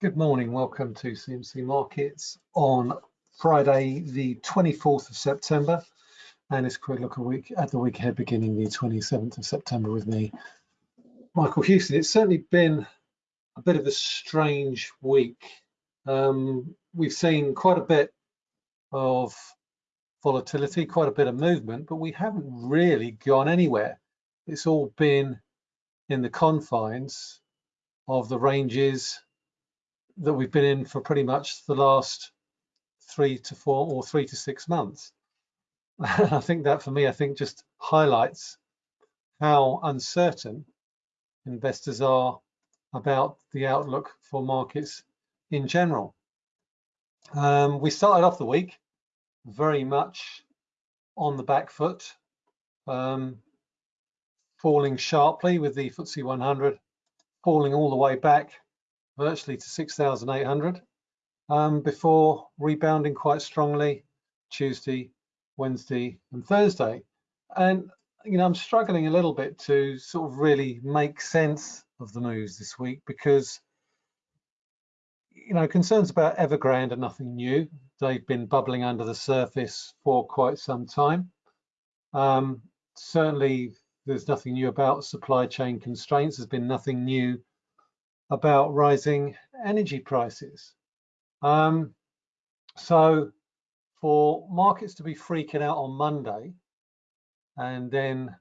Good morning, welcome to CMC Markets on Friday, the 24th of September. And it's a quick look a week at the week ahead beginning the 27th of September with me, Michael Hewson. It's certainly been a bit of a strange week. Um, we've seen quite a bit of volatility, quite a bit of movement, but we haven't really gone anywhere. It's all been in the confines of the ranges that we've been in for pretty much the last three to four or three to six months. I think that for me, I think just highlights how uncertain investors are about the outlook for markets in general. Um, we started off the week very much on the back foot, um, falling sharply with the FTSE 100 falling all the way back virtually to 6,800 um, before rebounding quite strongly Tuesday, Wednesday and Thursday. And, you know, I'm struggling a little bit to sort of really make sense of the moves this week because, you know, concerns about Evergrande are nothing new. They've been bubbling under the surface for quite some time. Um, certainly, there's nothing new about supply chain constraints. There's been nothing new about rising energy prices. Um, so for markets to be freaking out on Monday and then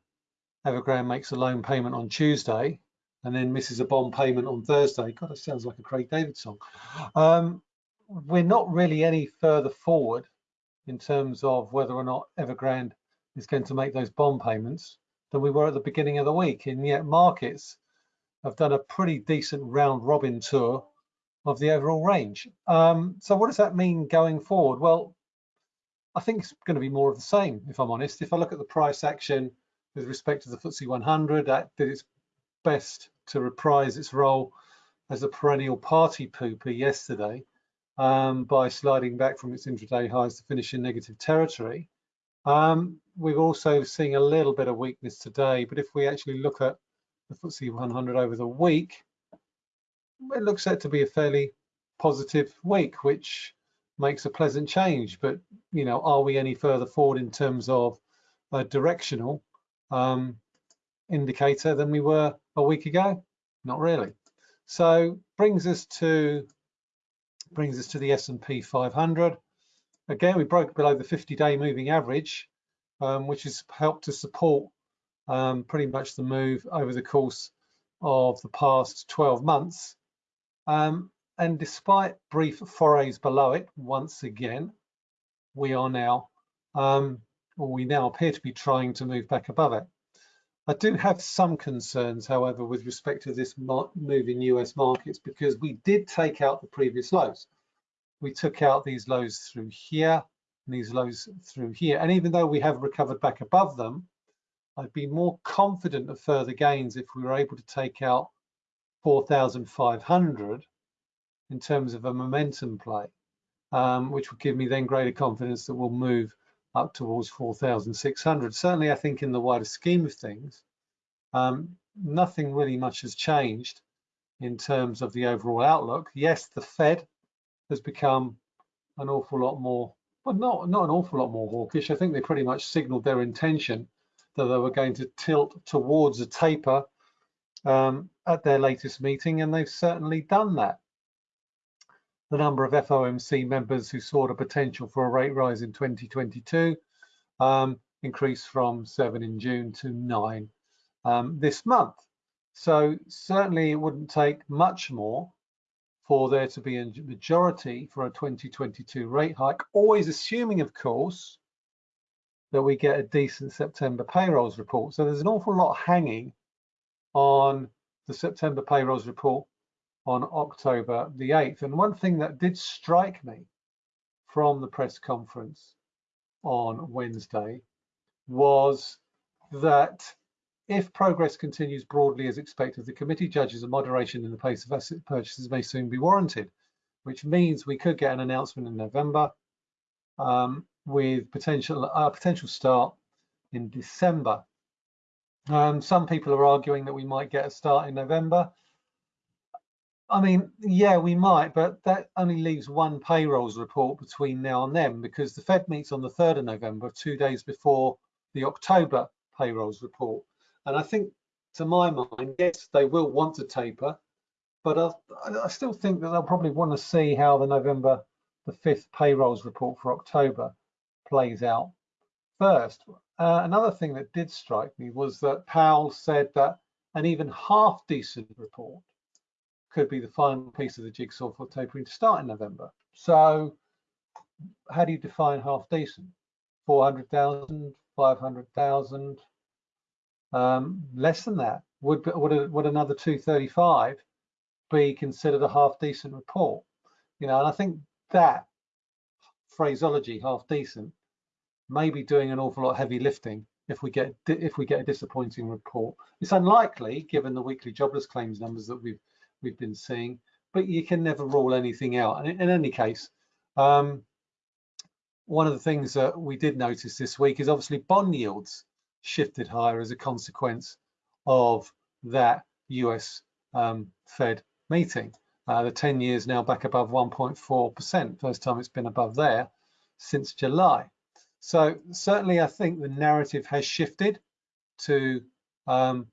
Evergrande makes a loan payment on Tuesday and then misses a bond payment on Thursday. God, that sounds like a Craig David song. Um, we're not really any further forward in terms of whether or not Evergrande is going to make those bond payments than we were at the beginning of the week. And yet markets have done a pretty decent round robin tour of the overall range. Um, so what does that mean going forward? Well, I think it's going to be more of the same, if I'm honest. If I look at the price action with respect to the FTSE 100, that did its best to reprise its role as a perennial party pooper yesterday um, by sliding back from its intraday highs to finish in negative territory. Um, we've also seen a little bit of weakness today, but if we actually look at the FTSE 100 over the week, it looks set to be a fairly positive week, which makes a pleasant change. But, you know, are we any further forward in terms of a directional um, indicator than we were a week ago? Not really. So brings us to brings us to the S&P 500. Again, we broke below the 50-day moving average, um, which has helped to support um, pretty much the move over the course of the past 12 months. Um, and despite brief forays below it, once again, we are now, um, or we now appear to be trying to move back above it. I do have some concerns, however, with respect to this move in US markets because we did take out the previous lows. We took out these lows through here and these lows through here. And even though we have recovered back above them, I'd be more confident of further gains if we were able to take out 4,500 in terms of a momentum play, um, which would give me then greater confidence that we'll move up towards 4,600. Certainly, I think in the wider scheme of things, um, nothing really much has changed in terms of the overall outlook. Yes, the Fed has become an awful lot more, well, not, not an awful lot more hawkish. I think they pretty much signaled their intention that they were going to tilt towards a taper um, at their latest meeting, and they've certainly done that. The number of FOMC members who saw the potential for a rate rise in 2022 um, increased from seven in June to nine um, this month. So certainly it wouldn't take much more for there to be a majority for a 2022 rate hike, always assuming, of course, that we get a decent September payrolls report. So there's an awful lot hanging on the September payrolls report on October the 8th. And one thing that did strike me from the press conference on Wednesday was that if progress continues broadly as expected, the committee judges a moderation in the pace of asset purchases may soon be warranted, which means we could get an announcement in November. Um, with potential a potential start in December. Um, some people are arguing that we might get a start in November. I mean, yeah, we might, but that only leaves one payrolls report between now and then because the Fed meets on the 3rd of November, two days before the October payrolls report. And I think, to my mind, yes, they will want to taper, but I, I still think that they'll probably want to see how the November the 5th payrolls report for October plays out first. Uh, another thing that did strike me was that Powell said that an even half decent report could be the final piece of the jigsaw for tapering to start in November. So how do you define half decent? 400,000, 500,000, um, less than that. Would, would, would another 235 be considered a half decent report? You know, and I think that phraseology, half decent, maybe doing an awful lot heavy lifting if we get if we get a disappointing report. It's unlikely given the weekly jobless claims numbers that we've we've been seeing, but you can never rule anything out. And in any case, um, one of the things that we did notice this week is obviously bond yields shifted higher as a consequence of that US um, Fed meeting. Uh, the 10 years now back above 1.4%, first time it's been above there since July. So certainly I think the narrative has shifted to um,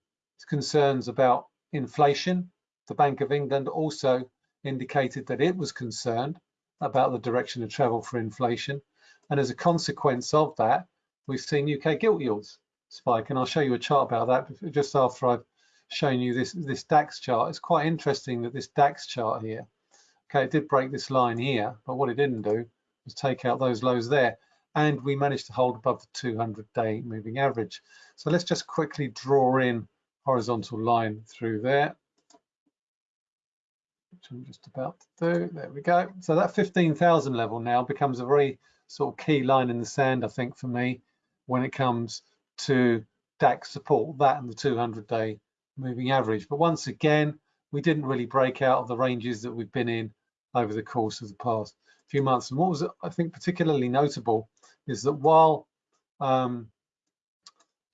concerns about inflation. The Bank of England also indicated that it was concerned about the direction of travel for inflation. And as a consequence of that, we've seen UK gilt yields spike. And I'll show you a chart about that just after I've shown you this, this DAX chart. It's quite interesting that this DAX chart here, okay, it did break this line here, but what it didn't do was take out those lows there. And we managed to hold above the 200 day moving average. So let's just quickly draw in horizontal line through there which I'm just about to do. There we go. So that 15,000 level now becomes a very sort of key line in the sand, I think, for me, when it comes to DAX support, that and the 200 day moving average. But once again, we didn't really break out of the ranges that we've been in over the course of the past few months. And what was, I think, particularly notable is that while um,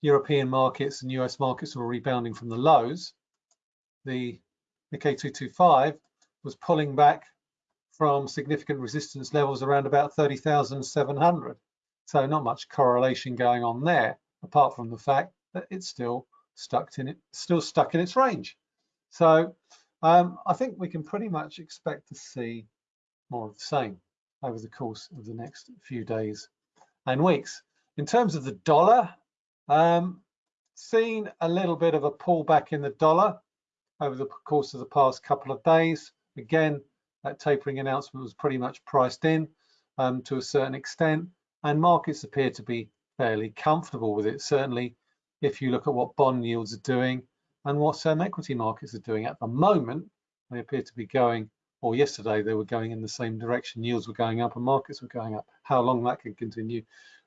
European markets and US markets were rebounding from the lows, the Nikkei 225 was pulling back from significant resistance levels around about 30,700. So not much correlation going on there, apart from the fact that it's still stuck in it, still stuck in its range. So um, I think we can pretty much expect to see more of the same over the course of the next few days and weeks. In terms of the dollar, um, seen a little bit of a pullback in the dollar over the course of the past couple of days. Again, that tapering announcement was pretty much priced in um, to a certain extent, and markets appear to be fairly comfortable with it. Certainly, if you look at what bond yields are doing and what some equity markets are doing at the moment, they appear to be going, or yesterday they were going in the same direction. Yields were going up and markets were going up. How long that can continue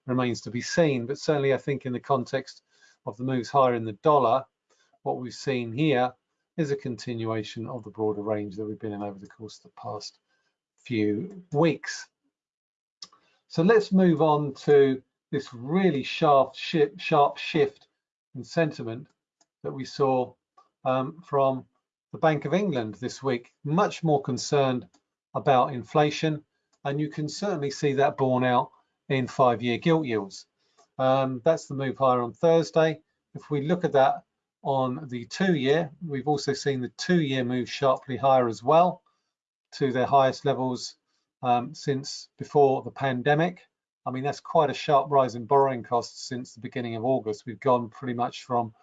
remains to be seen. But certainly, I think in the context of the moves higher in the dollar, what we've seen here is a continuation of the broader range that we've been in over the course of the past few weeks. So let's move on to this really sharp sharp shift in sentiment that we saw um, from the Bank of England this week, much more concerned about inflation. And you can certainly see that borne out in five-year gilt yields. Um, that's the move higher on Thursday. If we look at that on the two-year. We've also seen the two-year move sharply higher as well to their highest levels um, since before the pandemic. I mean, that's quite a sharp rise in borrowing costs since the beginning of August. We've gone pretty much from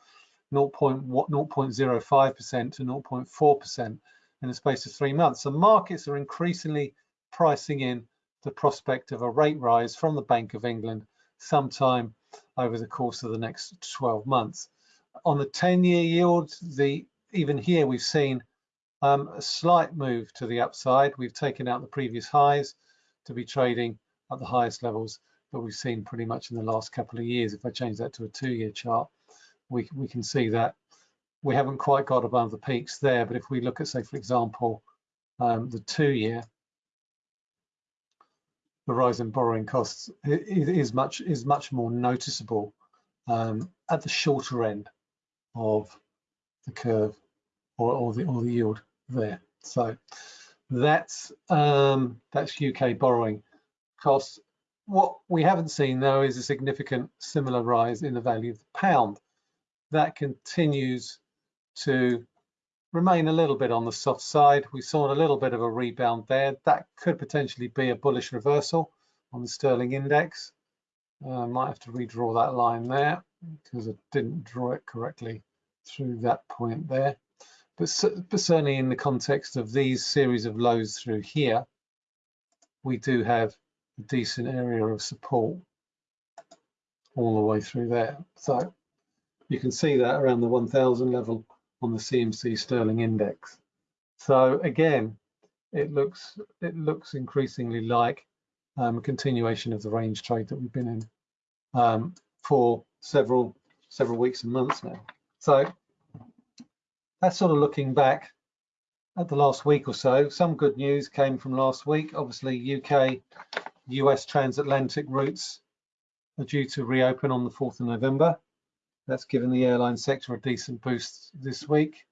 0.05% to 0.4% in the space of three months. So markets are increasingly pricing in the prospect of a rate rise from the Bank of England sometime over the course of the next 12 months on the 10-year yield, the even here we've seen um, a slight move to the upside. We've taken out the previous highs to be trading at the highest levels that we've seen pretty much in the last couple of years. If I change that to a two-year chart, we, we can see that we haven't quite got above the peaks there. But if we look at, say, for example, um, the two-year, the rise in borrowing costs is much is much more noticeable um, at the shorter end of the curve or, or, the, or the yield there. So that's um, that's UK borrowing costs. What we haven't seen though is a significant similar rise in the value of the pound. That continues to remain a little bit on the soft side. We saw a little bit of a rebound there. That could potentially be a bullish reversal on the sterling index. Uh, might have to redraw that line there because I didn't draw it correctly through that point there. But, but certainly in the context of these series of lows through here, we do have decent area of support all the way through there. So you can see that around the 1000 level on the CMC sterling index. So again, it looks it looks increasingly like um, a continuation of the range trade that we've been in um, for several several weeks and months now. So that's sort of looking back at the last week or so. Some good news came from last week. Obviously, UK, US transatlantic routes are due to reopen on the 4th of November. That's given the airline sector a decent boost this week.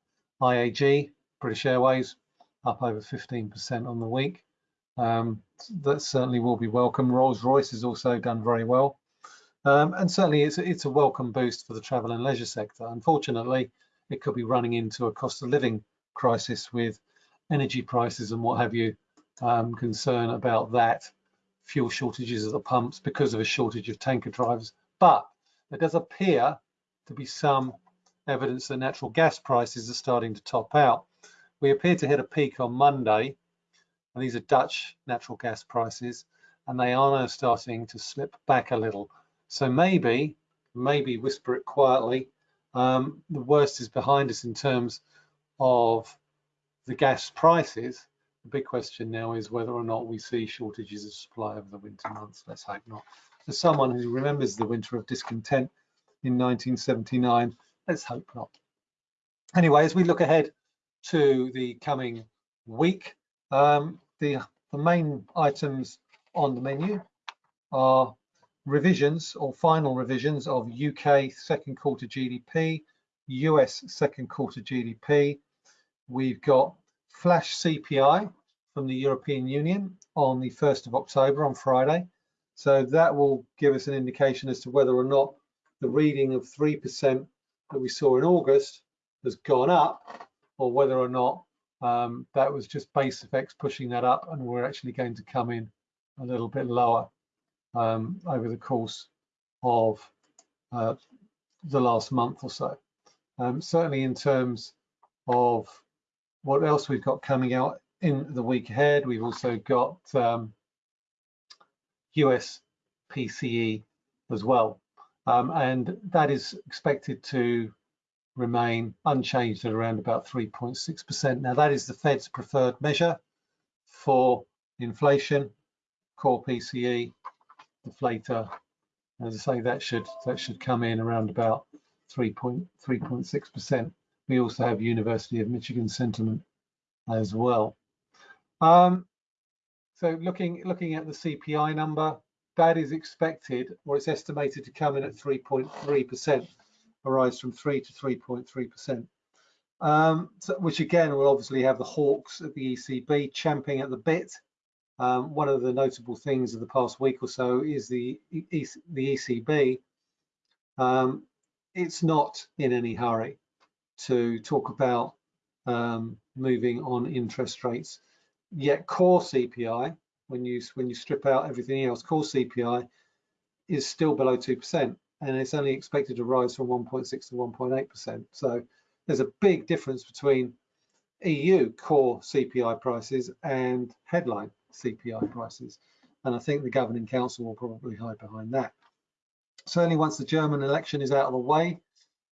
IAG, British Airways, up over 15% on the week. Um, that certainly will be welcome. Rolls-Royce has also done very well. Um, and certainly it's, it's a welcome boost for the travel and leisure sector. Unfortunately, it could be running into a cost of living crisis with energy prices and what have you, um, concern about that, fuel shortages at the pumps because of a shortage of tanker drivers. But there does appear to be some evidence that natural gas prices are starting to top out. We appear to hit a peak on Monday, and these are Dutch natural gas prices, and they are now starting to slip back a little. So maybe, maybe whisper it quietly, um, the worst is behind us in terms of the gas prices. The big question now is whether or not we see shortages of supply over the winter months. Let's hope not. For someone who remembers the winter of discontent, in 1979. Let's hope not. Anyway, as we look ahead to the coming week, um, the, the main items on the menu are revisions or final revisions of UK second quarter GDP, US second quarter GDP. We've got flash CPI from the European Union on the 1st of October on Friday. So that will give us an indication as to whether or not the reading of 3% that we saw in August has gone up or whether or not um, that was just base effects pushing that up and we're actually going to come in a little bit lower um, over the course of uh, the last month or so. Um, certainly in terms of what else we've got coming out in the week ahead, we've also got um, US PCE as well. Um, and that is expected to remain unchanged at around about 3.6%. Now that is the Fed's preferred measure for inflation, core PCE, deflator. As I say, that should that should come in around about 3.3.6%. We also have University of Michigan sentiment as well. Um, so looking looking at the CPI number, that is expected or it's estimated to come in at 3.3%, a rise from 3 to 3.3%. Um, so, which again will obviously have the hawks at the ECB champing at the bit. Um, one of the notable things of the past week or so is the, the ECB. Um, it's not in any hurry to talk about um, moving on interest rates. Yet core CPI, when you when you strip out everything else, core CPI is still below two percent, and it's only expected to rise from 1.6 to 1.8 percent. So there's a big difference between EU core CPI prices and headline CPI prices, and I think the governing council will probably hide behind that. Certainly, once the German election is out of the way,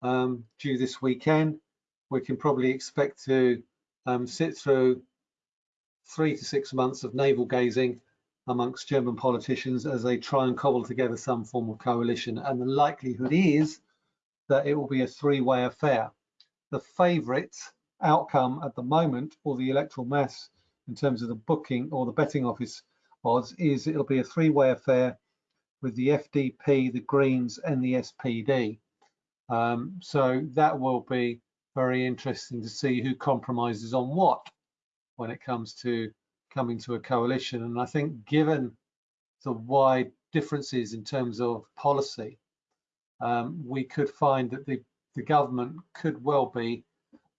um, due this weekend, we can probably expect to um, sit through three to six months of navel gazing amongst German politicians as they try and cobble together some form of coalition. And the likelihood is that it will be a three-way affair. The favourite outcome at the moment, or the electoral mass in terms of the booking or the betting office odds, is it'll be a three-way affair with the FDP, the Greens, and the SPD. Um, so that will be very interesting to see who compromises on what when it comes to coming to a coalition. And I think given the wide differences in terms of policy, um, we could find that the, the government could well be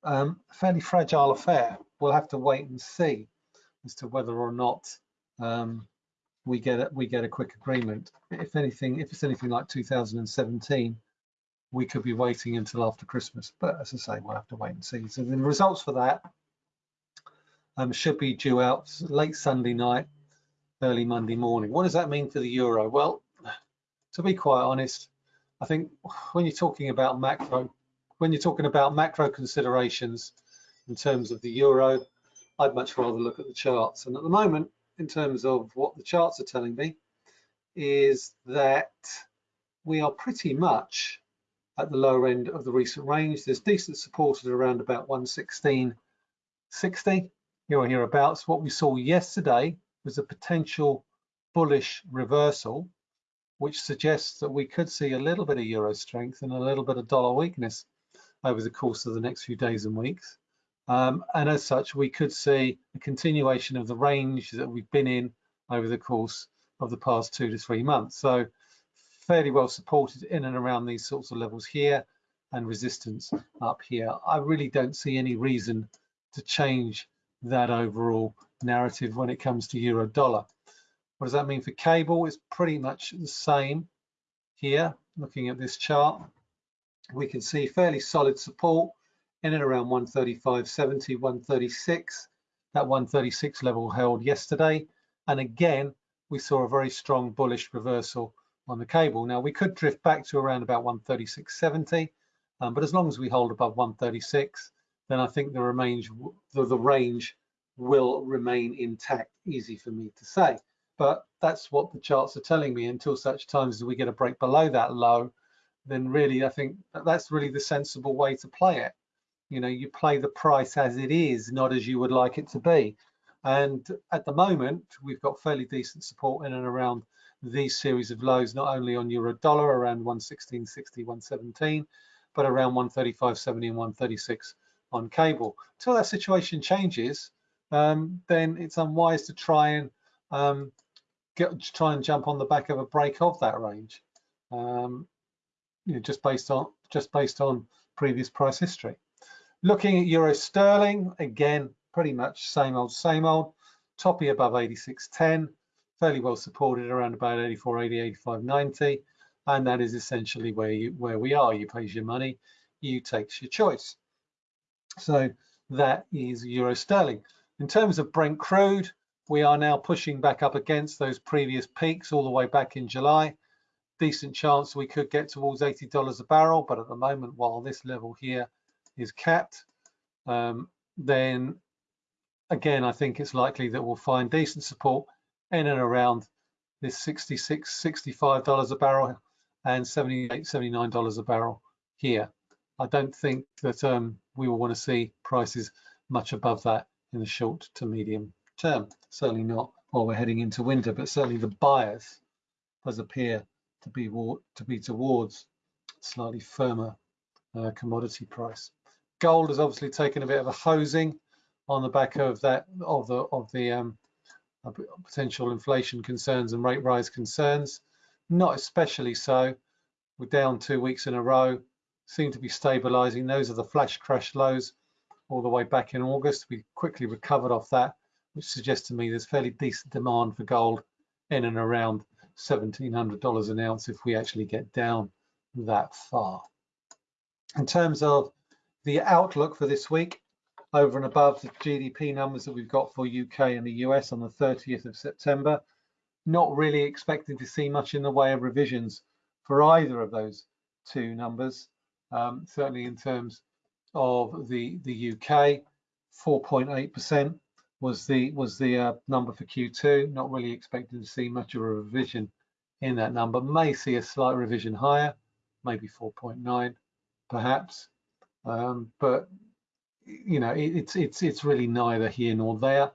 um, a fairly fragile affair. We'll have to wait and see as to whether or not um, we get a, we get a quick agreement. If anything, if it's anything like 2017, we could be waiting until after Christmas. But as I say, we'll have to wait and see. So the results for that um, should be due out late Sunday night, early Monday morning. What does that mean for the euro? Well, to be quite honest, I think when you're talking about macro, when you're talking about macro considerations in terms of the euro, I'd much rather look at the charts. And at the moment, in terms of what the charts are telling me, is that we are pretty much at the lower end of the recent range. There's decent support at around about 116.60 here or hereabouts. What we saw yesterday was a potential bullish reversal, which suggests that we could see a little bit of euro strength and a little bit of dollar weakness over the course of the next few days and weeks. Um, and as such, we could see a continuation of the range that we've been in over the course of the past two to three months. So fairly well supported in and around these sorts of levels here and resistance up here. I really don't see any reason to change that overall narrative when it comes to euro dollar. What does that mean for cable? It's pretty much the same here. Looking at this chart, we can see fairly solid support in and around 135.70, 136. That 136 level held yesterday. And again, we saw a very strong bullish reversal on the cable. Now we could drift back to around about 136.70, um, but as long as we hold above 136, then I think the range, the, the range will remain intact. Easy for me to say, but that's what the charts are telling me. Until such times as we get a break below that low, then really I think that that's really the sensible way to play it. You know, you play the price as it is, not as you would like it to be. And at the moment, we've got fairly decent support in and around these series of lows, not only on euro dollar around 116.60, 117, but around 135.70 and 136 on cable. Until that situation changes, um, then it's unwise to try and um, get try and jump on the back of a break of that range, um, you know, just based on just based on previous price history. Looking at euro sterling, again, pretty much same old, same old. Toppy above 86.10 fairly well supported around about 84, 80, 85, 90. And that is essentially where you where we are. You place your money, you takes your choice. So that is euro sterling. In terms of Brent crude, we are now pushing back up against those previous peaks all the way back in July. Decent chance we could get towards $80 a barrel, but at the moment, while this level here is capped, um, then again, I think it's likely that we'll find decent support in and around this 66 $65 a barrel and 78 $79 a barrel here. I don't think that um, we will want to see prices much above that in the short to medium term. Certainly not while we're heading into winter, but certainly the buyers does appear to be to be towards slightly firmer uh, commodity price. Gold has obviously taken a bit of a hosing on the back of that of the of the um, potential inflation concerns and rate rise concerns. Not especially so. We're down two weeks in a row, seem to be stabilizing. Those are the flash crash lows all the way back in August. We quickly recovered off that, which suggests to me there's fairly decent demand for gold in and around $1,700 an ounce if we actually get down that far. In terms of the outlook for this week, over and above the GDP numbers that we've got for UK and the US on the 30th of September. Not really expecting to see much in the way of revisions for either of those two numbers. Um, certainly in terms of the the UK, 4.8% was the was the uh, number for Q2. Not really expecting to see much of a revision in that number. May see a slight revision higher, maybe 4.9 perhaps. Um, but you know, it, it's it's it's really neither here nor there.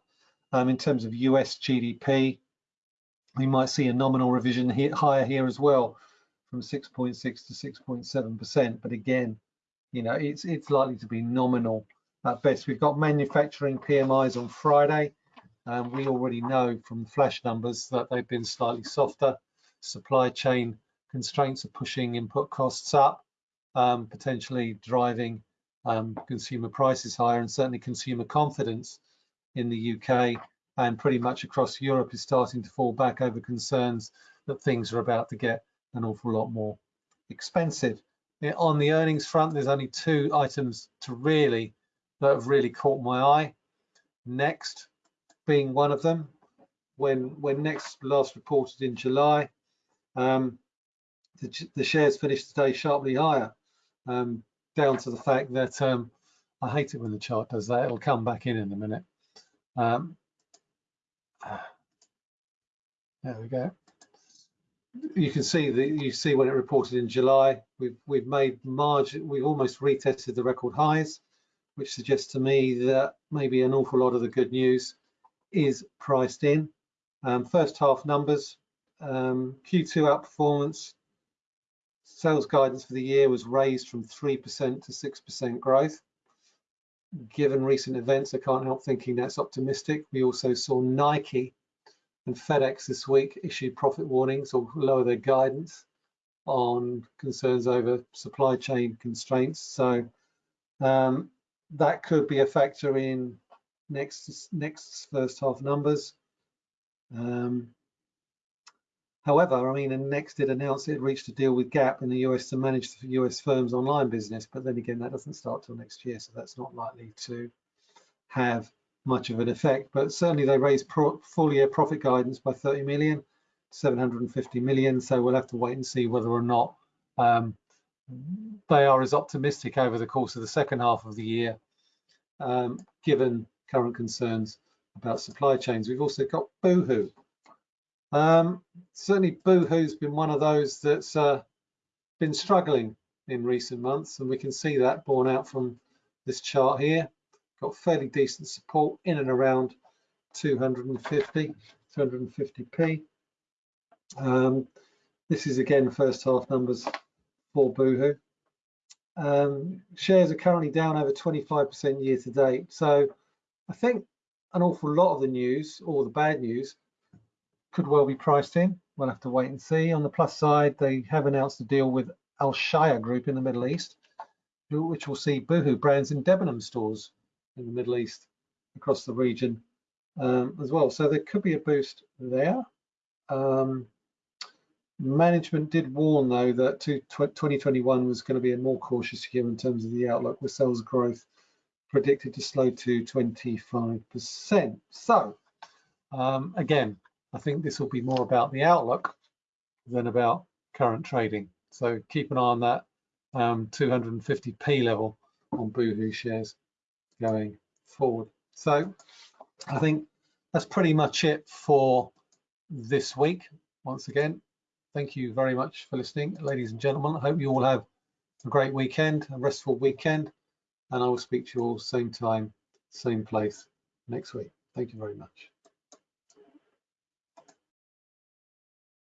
Um, in terms of US GDP, we might see a nominal revision higher here as well, from 6.6 to 6.7 percent. But again, you know, it's it's likely to be nominal at best. We've got manufacturing PMIs on Friday. and we already know from flash numbers that they've been slightly softer. Supply chain constraints are pushing input costs up, um, potentially driving um, consumer prices higher and certainly consumer confidence in the UK and pretty much across Europe is starting to fall back over concerns that things are about to get an awful lot more expensive. On the earnings front, there's only two items to really that have really caught my eye. Next being one of them. When when Next last reported in July, um, the, the, shares finished today sharply higher, um, down to the fact that um, I hate it when the chart does that. It'll come back in in a minute. Um, there we go. You can see that you see when it reported in July, we've we've made margin, we've almost retested the record highs, which suggests to me that maybe an awful lot of the good news is priced in. Um, first half numbers, um, Q2 outperformance, sales guidance for the year was raised from 3% to 6% growth. Given recent events, I can't help thinking that's optimistic. We also saw Nike and FedEx this week issued profit warnings or lower their guidance on concerns over supply chain constraints. So um, that could be a factor in next next first half numbers. Um, however, I mean, and Next did announce it reached a deal with Gap in the US to manage the US firm's online business, but then again, that doesn't start till next year, so that's not likely to have much of an effect. But certainly, they raised full year profit guidance by 30 million, 750 million. So we'll have to wait and see whether or not um, they are as optimistic over the course of the second half of the year, um, given current concerns about supply chains. We've also got Boohoo. Um, certainly Boohoo's been one of those that's uh, been struggling in recent months, and we can see that borne out from this chart here. Got fairly decent support in and around 250, 250p. Um, this is again first half numbers for Boohoo. Um, shares are currently down over 25% year to date. So I think an awful lot of the news, or the bad news, could well be priced in. We'll have to wait and see. On the plus side, they have announced a deal with Alshaya Group in the Middle East, which will see Boohoo brands in Debenham stores in the Middle East across the region um, as well. So there could be a boost there. Um, management did warn, though, that 2021 was going to be a more cautious year in terms of the outlook with sales growth predicted to slow to 25%. So um, again, I think this will be more about the outlook than about current trading. So keep an eye on that um, 250p level on Boohoo shares going forward. So I think that's pretty much it for this week. Once again, thank you very much for listening, ladies and gentlemen. I hope you all have a great weekend, a restful weekend and I will speak to you all same time, same place next week. Thank you very much.